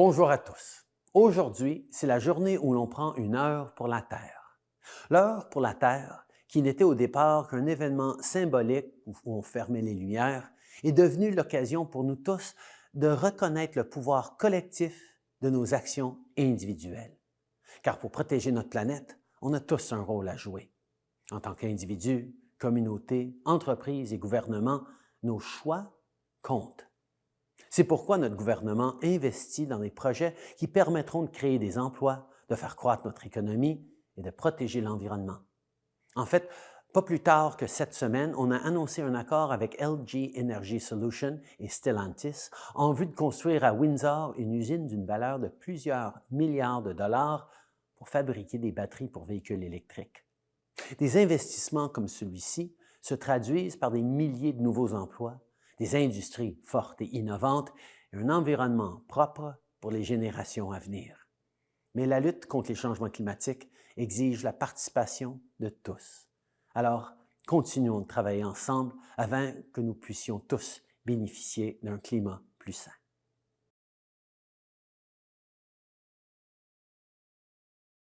Bonjour à tous. Aujourd'hui, c'est la journée où l'on prend une heure pour la Terre. L'heure pour la Terre, qui n'était au départ qu'un événement symbolique où on fermait les lumières, est devenue l'occasion pour nous tous de reconnaître le pouvoir collectif de nos actions individuelles. Car pour protéger notre planète, on a tous un rôle à jouer. En tant qu'individu, communauté, entreprise et gouvernement, nos choix comptent. C'est pourquoi notre gouvernement investit dans des projets qui permettront de créer des emplois, de faire croître notre économie et de protéger l'environnement. En fait, pas plus tard que cette semaine, on a annoncé un accord avec LG Energy Solutions et Stellantis en vue de construire à Windsor une usine d'une valeur de plusieurs milliards de dollars pour fabriquer des batteries pour véhicules électriques. Des investissements comme celui-ci se traduisent par des milliers de nouveaux emplois, des industries fortes et innovantes et un environnement propre pour les générations à venir. Mais la lutte contre les changements climatiques exige la participation de tous. Alors, continuons de travailler ensemble afin que nous puissions tous bénéficier d'un climat plus sain.